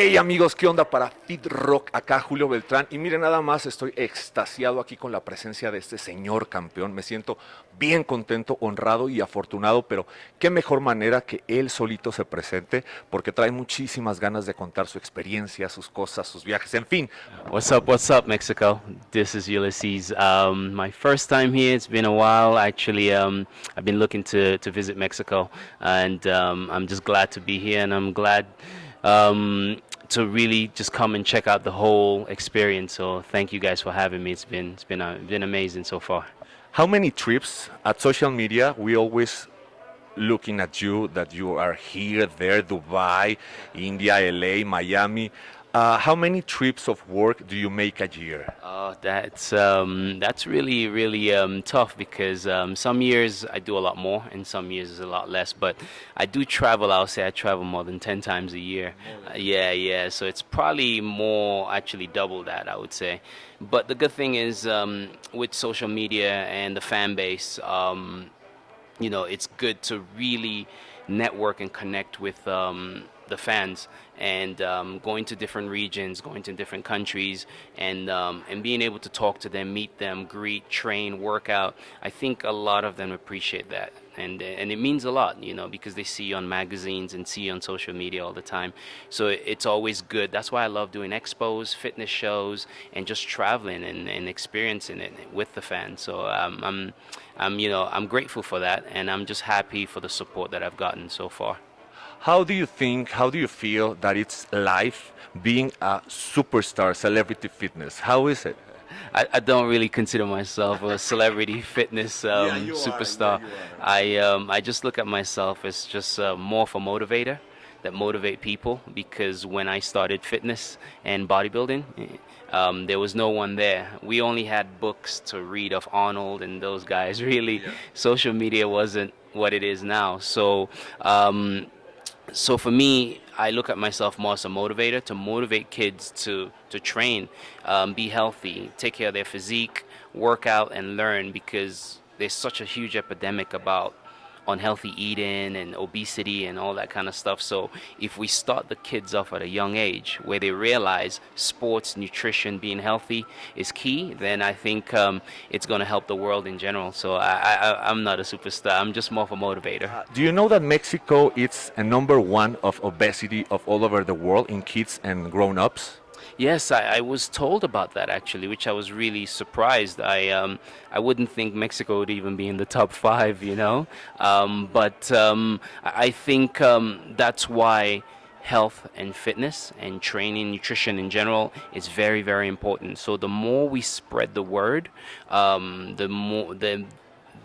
Hey amigos, ¿qué onda para Fit Rock? Acá Julio Beltrán. Y miren, nada más estoy extasiado aquí con la presencia de este señor campeón. Me siento bien contento, honrado y afortunado, pero qué mejor manera que él solito se presente, porque trae muchísimas ganas de contar su experiencia, sus cosas, sus viajes, en fin. What's up, what's up, Mexico? This is Ulysses. Um, my first time here, it's been a while. Actually, um, I've been looking to, to visit Mexico, and um, I'm just glad to be here, and I'm glad um, to really just come and check out the whole experience. So thank you guys for having me. It's been it's been uh, been amazing so far. How many trips at social media? We always looking at you that you are here, there, Dubai, India, LA, Miami. Uh, how many trips of work do you make a year? Uh, that's um, that's really really um, tough because um, some years I do a lot more and some years is a lot less. But I do travel. I'll say I travel more than ten times a year. Uh, yeah, yeah. So it's probably more actually double that I would say. But the good thing is um, with social media and the fan base, um, you know, it's good to really network and connect with um, the fans and um, going to different regions, going to different countries, and um, and being able to talk to them, meet them, greet, train, work out. I think a lot of them appreciate that, and and it means a lot, you know, because they see you on magazines and see you on social media all the time. So it's always good. That's why I love doing expos, fitness shows, and just traveling and, and experiencing it with the fans. So um, I'm I'm you know I'm grateful for that, and I'm just happy for the support that I've gotten so far. How do you think, how do you feel that it's life being a superstar, celebrity fitness? How is it? I, I don't really consider myself a celebrity fitness um, yeah, superstar. Yeah, I, um, I just look at myself as just uh, more of a motivator that motivate people because when I started fitness and bodybuilding, um, there was no one there. We only had books to read of Arnold and those guys. Really, yeah. social media wasn't what it is now. So um, so for me, I look at myself more as a motivator to motivate kids to to train, um, be healthy, take care of their physique, work out, and learn because there's such a huge epidemic about unhealthy eating and obesity and all that kind of stuff. So if we start the kids off at a young age where they realize sports, nutrition, being healthy is key, then I think um, it's going to help the world in general. So I, am not a superstar. I'm just more of a motivator. Uh, do you know that Mexico is a number one of obesity of all over the world in kids and grown-ups? Yes, I, I, was told about that actually, which I was really surprised. I um, I wouldn't think Mexico would even be in the top five, you know. Um, but um, I think um, that's why health and fitness and training, nutrition in general is very, very important. So the more we spread the word, um, the more the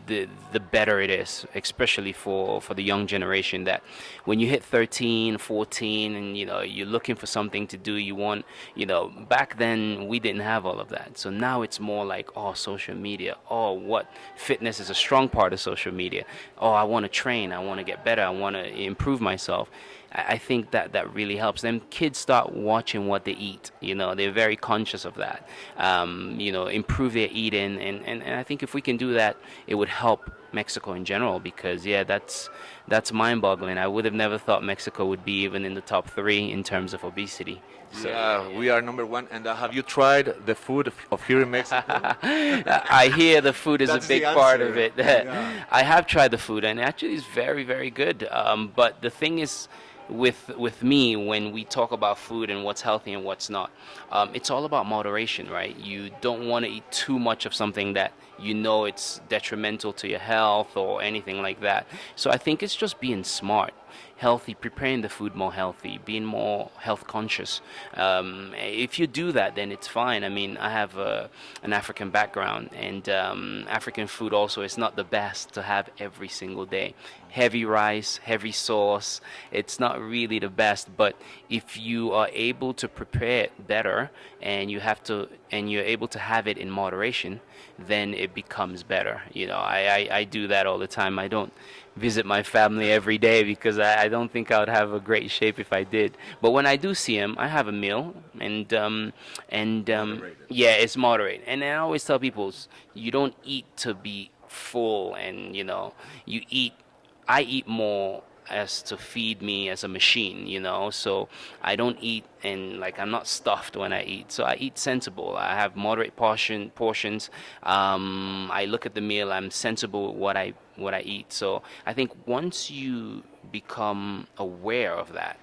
the the better it is especially for for the young generation that when you hit 13 14 and you know you're looking for something to do you want you know back then we didn't have all of that. So now it's more like oh social media. Oh what? Fitness is a strong part of social media. Oh I want to train. I want to get better. I want to improve myself I think that that really helps them. Kids start watching what they eat. You know, they're very conscious of that. Um, you know, improve their eating, and, and, and I think if we can do that, it would help Mexico in general. Because yeah, that's that's mind-boggling. I would have never thought Mexico would be even in the top three in terms of obesity. So, yeah, we are number one. And uh, have you tried the food of here in Mexico? I hear the food is That's a big part of it. yeah. I have tried the food, and actually, it's very, very good. Um, but the thing is, with with me when we talk about food and what's healthy and what's not. Um, it's all about moderation, right? You don't want to eat too much of something that you know it's detrimental to your health or anything like that. So I think it's just being smart healthy, preparing the food more healthy, being more health conscious. Um, if you do that, then it's fine. I mean, I have a, an African background, and um, African food also is not the best to have every single day. Heavy rice, heavy sauce, it's not really the best. But if you are able to prepare it better, and you have to, and you're able to have it in moderation, then it becomes better. You know, I, I, I do that all the time. I don't visit my family every day because I, I, don't think I would have a great shape if I did. But when I do see them, I have a meal, and um, and um, yeah, it's moderate. And I always tell people, you don't eat to be full, and you know, you eat. I eat more as to feed me as a machine, you know. So I don't eat and like I'm not stuffed when I eat. So I eat sensible. I have moderate portion portions. Um, I look at the meal. I'm sensible with what I what I eat. So I think once you become aware of that,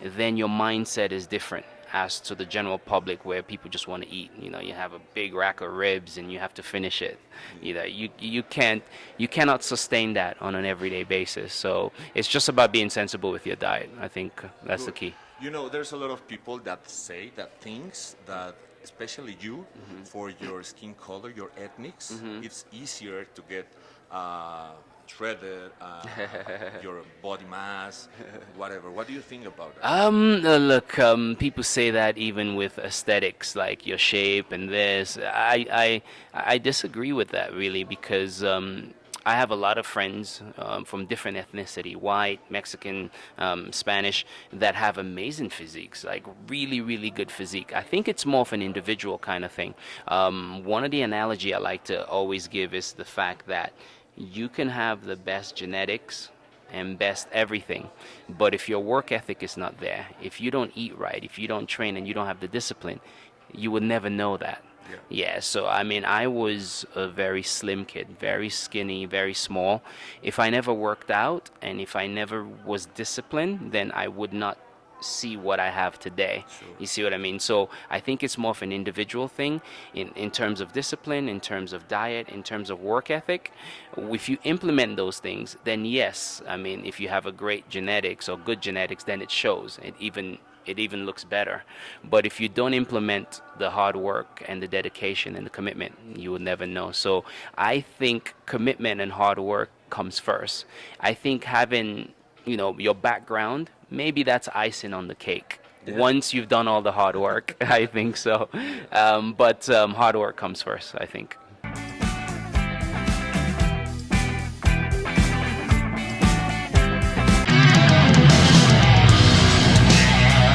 then your mindset is different as to the general public where people just want to eat. You know, you have a big rack of ribs and you have to finish it. You know, you you can't you cannot sustain that on an everyday basis. So it's just about being sensible with your diet. I think that's the key. You know, there's a lot of people that say that things that especially you mm-hmm. for your skin color, your ethnics, mm-hmm. it's easier to get uh, shredded, uh, your body mass, whatever. What do you think about that? Um, uh, look, um, people say that even with aesthetics, like your shape and this. I I I disagree with that really because. Um, I have a lot of friends um, from different ethnicity, white, Mexican, um, Spanish, that have amazing physiques, like really, really good physique. I think it's more of an individual kind of thing. Um, one of the analogy I like to always give is the fact that you can have the best genetics and best everything but if your work ethic is not there if you don't eat right if you don't train and you don't have the discipline you would never know that yeah. yeah. so I mean, I was a very slim kid, very skinny, very small. If I never worked out and if I never was disciplined, then I would not see what I have today. Sure. You see what I mean? So I think it's more of an individual thing in, in terms of discipline, in terms of diet, in terms of work ethic. If you implement those things, then yes, I mean, if you have a great genetics or good genetics, then it shows. It even it even looks better. But if you don't implement the hard work and the dedication and the commitment, you will never know. So I think commitment and hard work comes first. I think having you know your background maybe that's icing on the cake yeah. once you've done all the hard work i think so um, but um, hard work comes first i think